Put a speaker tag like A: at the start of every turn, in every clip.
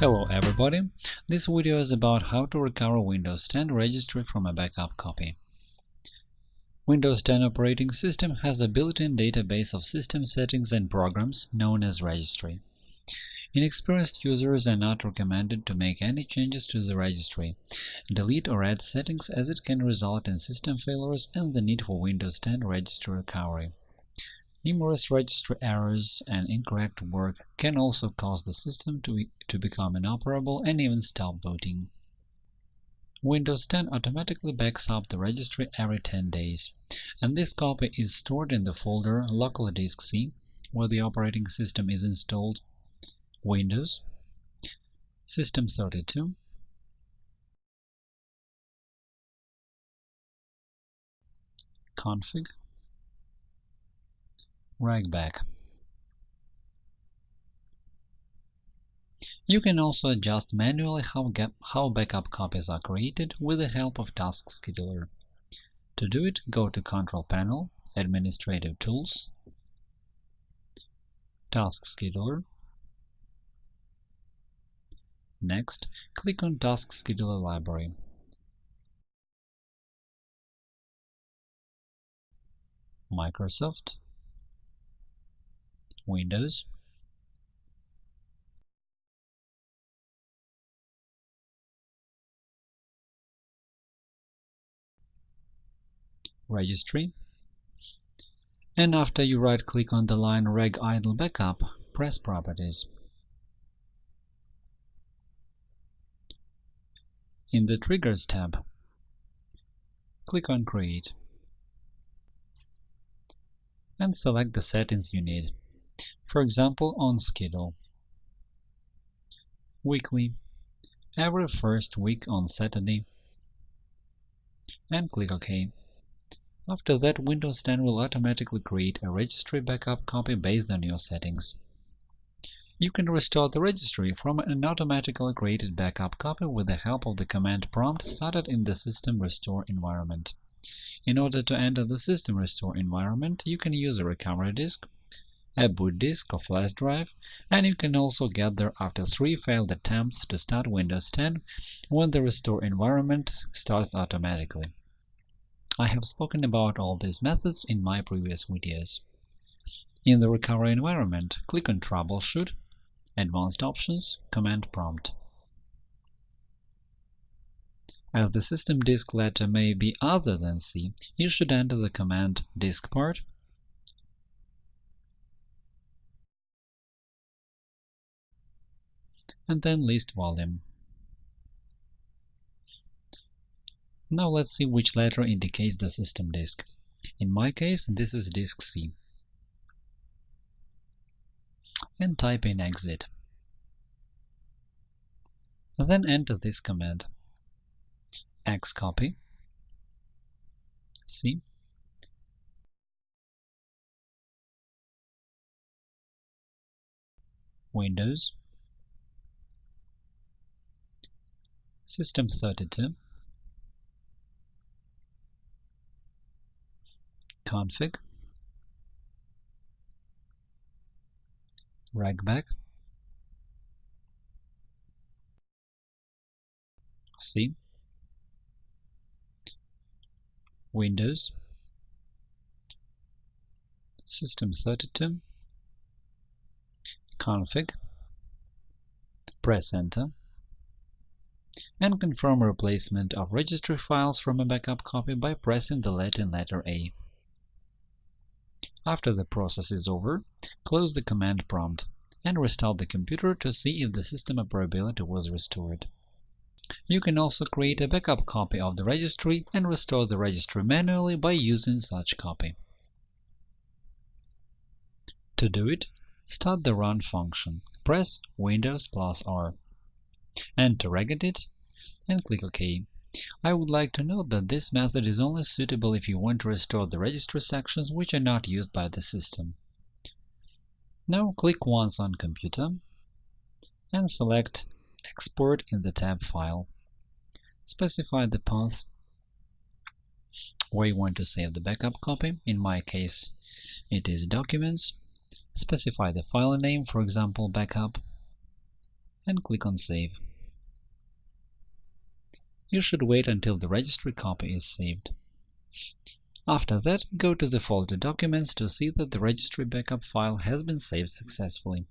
A: Hello everybody! This video is about how to recover Windows 10 registry from a backup copy. Windows 10 operating system has a built-in database of system settings and programs known as registry. Inexperienced users are not recommended to make any changes to the registry, delete or add settings as it can result in system failures and the need for Windows 10 registry recovery. Numerous registry errors and incorrect work can also cause the system to, to become inoperable and even stop booting. Windows 10 automatically backs up the registry every 10 days, and this copy is stored in the folder Local Disk C, where the operating system is installed, Windows, System32, Config, Regback. You can also adjust manually how, how backup copies are created with the help of Task Scheduler. To do it, go to Control Panel, Administrative Tools, Task Scheduler. Next, click on Task Scheduler Library. Microsoft Windows. Registry. And after you right-click on the line Reg Idle Backup, press Properties. In the Triggers tab, click on Create and select the settings you need for example on schedule. Weekly, every first week on Saturday, and click OK. After that, Windows 10 will automatically create a registry backup copy based on your settings. You can restore the registry from an automatically created backup copy with the help of the command prompt started in the System Restore environment. In order to enter the System Restore environment, you can use a recovery disk a boot disk or flash drive, and you can also get there after three failed attempts to start Windows 10 when the restore environment starts automatically. I have spoken about all these methods in my previous videos. In the recovery environment, click on Troubleshoot, Advanced Options, Command Prompt. As the system disk letter may be other than C, you should enter the command diskpart and then list volume. Now let's see which letter indicates the system disk. In my case, this is disk C. And type in exit. Then enter this command xcopy C Windows System32 config. Regback C. Windows. System32 config. Press enter and confirm replacement of registry files from a backup copy by pressing the Latin letter A. After the process is over, close the command prompt and restart the computer to see if the system operability was restored. You can also create a backup copy of the registry and restore the registry manually by using such copy. To do it, start the Run function. Press Windows plus R. Enter regedit and click OK. I would like to note that this method is only suitable if you want to restore the registry sections which are not used by the system. Now click once on Computer and select Export in the tab File. Specify the path where you want to save the backup copy. In my case, it is Documents. Specify the file name, for example, backup, and click on Save. You should wait until the registry copy is saved. After that, go to the folder Documents to see that the registry backup file has been saved successfully.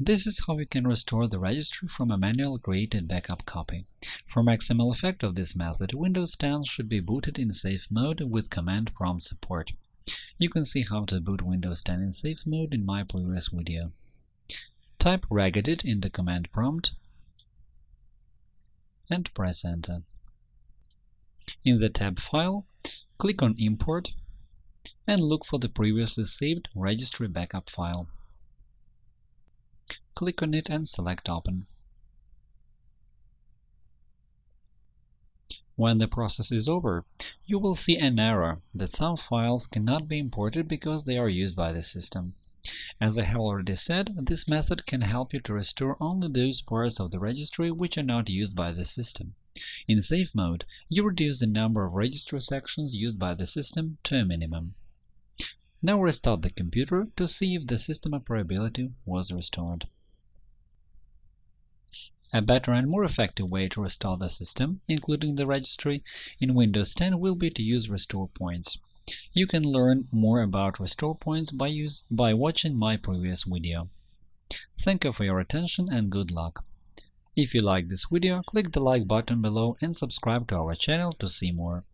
A: This is how you can restore the registry from a manual created backup copy. For maximal effect of this method, Windows 10 should be booted in safe mode with command prompt support. You can see how to boot Windows 10 in safe mode in my previous video. Type regedit in the command prompt and press Enter. In the tab File, click on Import and look for the previously saved registry backup file click on it and select Open. When the process is over, you will see an error that some files cannot be imported because they are used by the system. As I have already said, this method can help you to restore only those parts of the registry which are not used by the system. In safe mode, you reduce the number of registry sections used by the system to a minimum. Now restart the computer to see if the system operability was restored. A better and more effective way to restore the system, including the registry, in Windows 10 will be to use restore points. You can learn more about restore points by, use, by watching my previous video. Thank you for your attention and good luck. If you like this video, click the like button below and subscribe to our channel to see more.